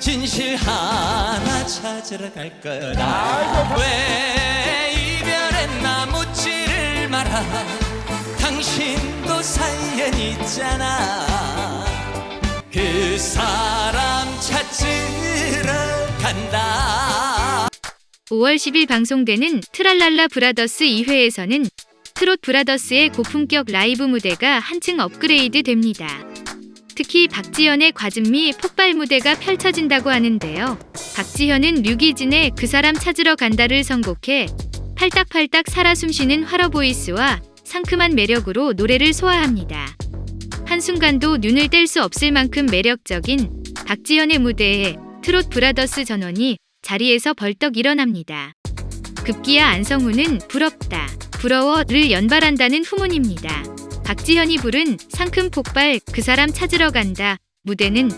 진실 하나 찾으러 갈 거다 왜 이별했나 묻지를 마라 당신도 사연 있잖아. 그 사람 찾으러 간다. 5월 10일 방송되는 트랄랄라 브라더스 2회에서는 트롯 브라더스의 고품격 라이브 무대가 한층 업그레이드 됩니다. 특히 박지현의 과즙미 폭발 무대가 펼쳐진다고 하는데요. 박지현은 류기진의 그 사람 찾으러 간다를 선곡해 팔딱팔딱 살아 숨쉬는 화러 보이스와 상큼한 매력으로 노래를 소화합니다. 한순간도 눈을 뗄 수 없을 만큼 매력적인 박지현의 무대에 트롯 브라더스 전원이 자리에서 벌떡 일어납니다. 급기야 안성우는 부럽다, 부러워를 연발한다는 후문입니다. 박지현이 부른 상큼 폭발 그 사람 찾으러 간다 무대는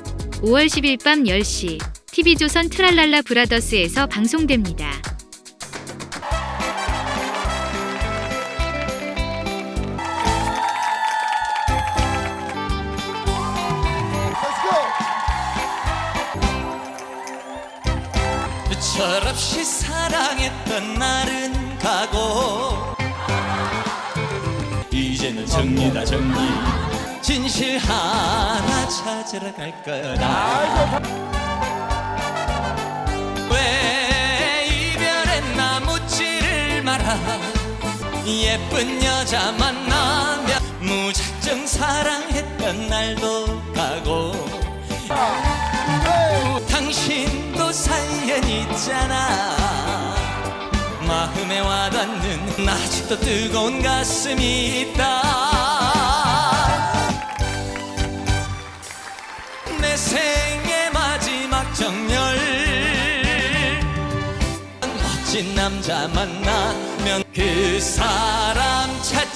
5월 10일 밤 10시 TV조선 트랄랄라 브라더스에서 방송됩니다. 철없이 사랑했던 날은 가고 정리다 정리. 진실 하나 찾으러 갈 거다. 왜 이별했나 묻지를 마라 예쁜 여자 만나면 무작정 사랑했던 날도 가고. 당신도 사연 있잖아 마음에 와닿는 아직도 뜨거운 가슴이 있다. 내 생의 마지막 정열. 멋진 남자 만나면 그 사람 찾